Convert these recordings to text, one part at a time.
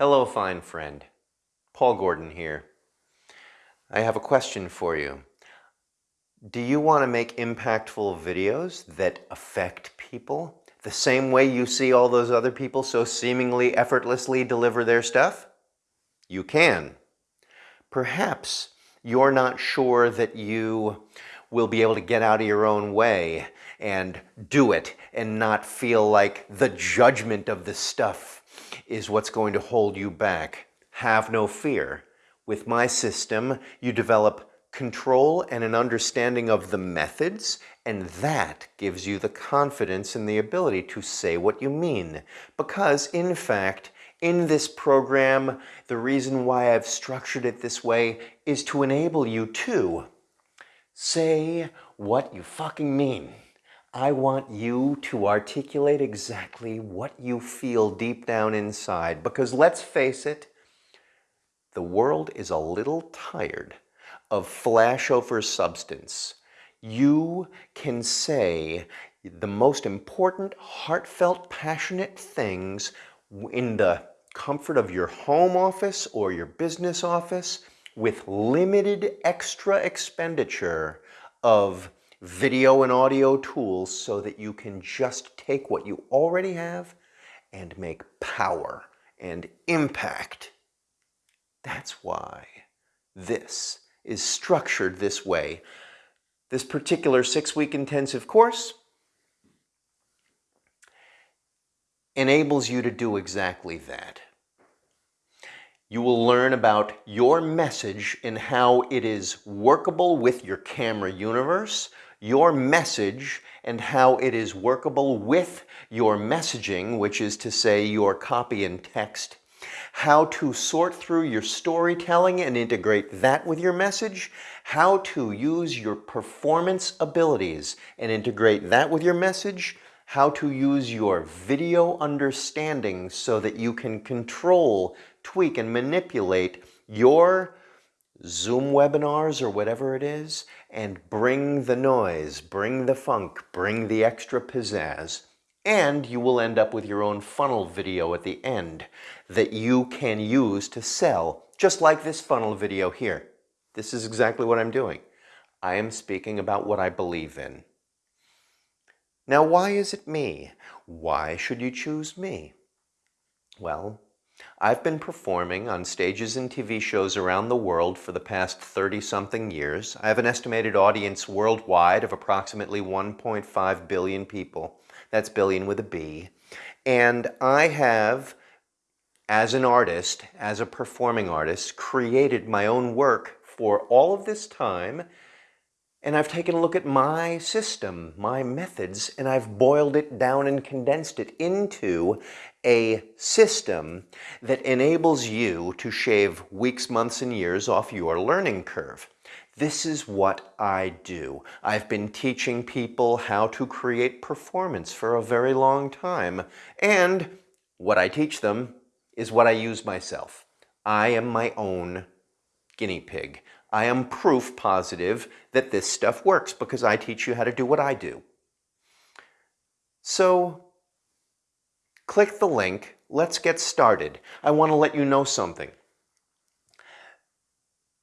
Hello, fine friend. Paul Gordon here. I have a question for you. Do you want to make impactful videos that affect people the same way you see all those other people so seemingly effortlessly deliver their stuff? You can. Perhaps you're not sure that you will be able to get out of your own way and do it and not feel like the judgment of the stuff is what's going to hold you back. Have no fear. With my system, you develop control and an understanding of the methods, and that gives you the confidence and the ability to say what you mean. Because, in fact, in this program, the reason why I've structured it this way is to enable you to say what you fucking mean. I want you to articulate exactly what you feel deep down inside because let's face it, the world is a little tired of flashover substance. You can say the most important, heartfelt, passionate things in the comfort of your home office or your business office with limited extra expenditure of video and audio tools so that you can just take what you already have and make power and impact. That's why this is structured this way. This particular six-week intensive course enables you to do exactly that. You will learn about your message and how it is workable with your camera universe, your message and how it is workable with your messaging, which is to say your copy and text, how to sort through your storytelling and integrate that with your message, how to use your performance abilities and integrate that with your message, how to use your video understanding so that you can control, tweak, and manipulate your Zoom webinars or whatever it is, and bring the noise, bring the funk, bring the extra pizzazz, and you will end up with your own funnel video at the end that you can use to sell, just like this funnel video here. This is exactly what I'm doing. I am speaking about what I believe in. Now, why is it me? Why should you choose me? Well, I've been performing on stages and TV shows around the world for the past 30-something years. I have an estimated audience worldwide of approximately 1.5 billion people. That's billion with a B. And I have, as an artist, as a performing artist, created my own work for all of this time and I've taken a look at my system, my methods, and I've boiled it down and condensed it into a system that enables you to shave weeks, months, and years off your learning curve. This is what I do. I've been teaching people how to create performance for a very long time. And what I teach them is what I use myself. I am my own guinea pig. I am proof positive that this stuff works because I teach you how to do what I do. So click the link. Let's get started. I want to let you know something.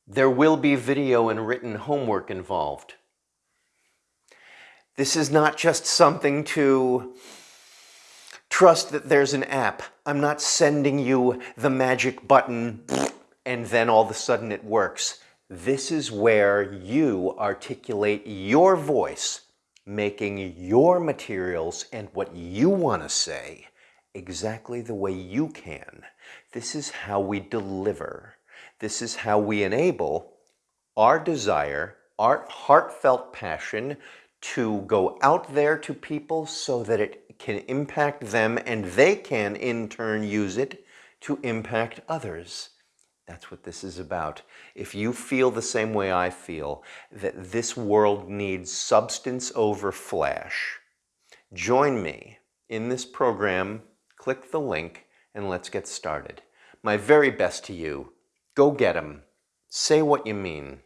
There will be video and written homework involved. This is not just something to trust that there's an app. I'm not sending you the magic button and then all of a sudden it works. This is where you articulate your voice, making your materials and what you want to say exactly the way you can. This is how we deliver. This is how we enable our desire, our heartfelt passion to go out there to people so that it can impact them and they can in turn use it to impact others. That's what this is about. If you feel the same way I feel, that this world needs substance over flash, join me in this program, click the link, and let's get started. My very best to you. Go get 'em. Say what you mean.